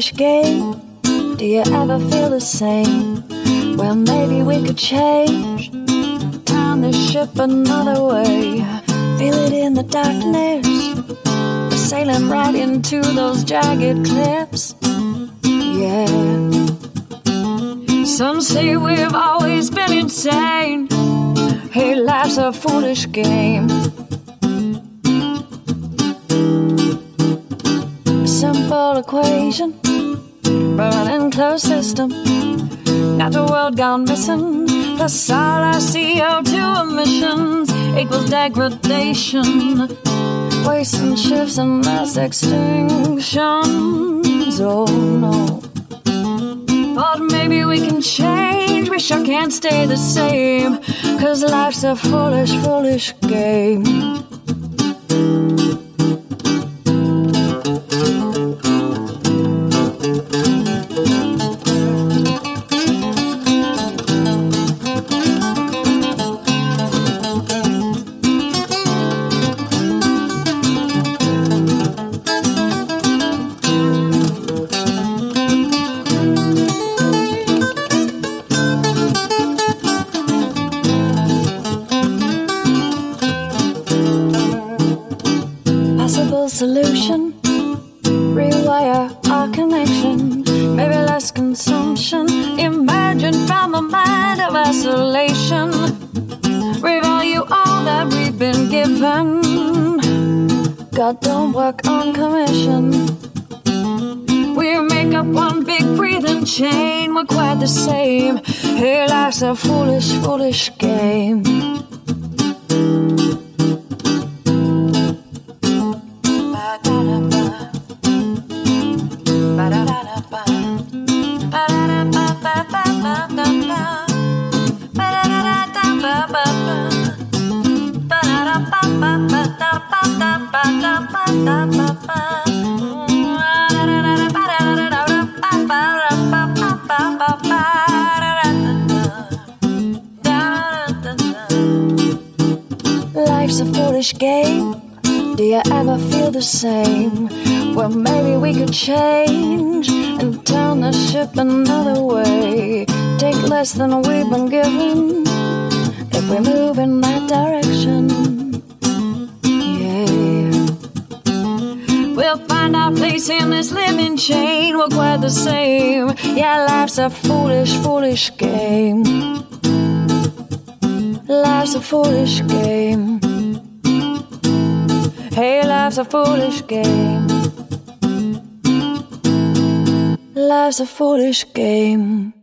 foolish game. Do you ever feel the same? Well, maybe we could change. Turn the ship another way. Feel it in the darkness. We're sailing right into those jagged cliffs. Yeah. Some say we've always been insane. Hey, life's a foolish game. Equation, running closed system. Natural world gone missing. Plus all our CO2 emissions equals degradation. Wasting shifts and mass extinctions. Oh no. But maybe we can change. We sure can't stay the same. Cause life's a foolish, foolish game. Possible solution rewire our connection. Maybe less consumption. Imagine from a mind of isolation. Revalue all that we've been given. God don't work on commission. We make up one big breathing chain. We're quite the same. Hey, life's a foolish, foolish game. Life's a foolish game. Do you ever feel the same? Well, maybe we could change and turn the ship another way. Take less than we've been given if we move in that direction. Yeah. We'll find our place in this living chain. We're quite the same. Yeah, life's a foolish, foolish game. Life's a foolish game. Hey, life's a foolish game. Life's a foolish game.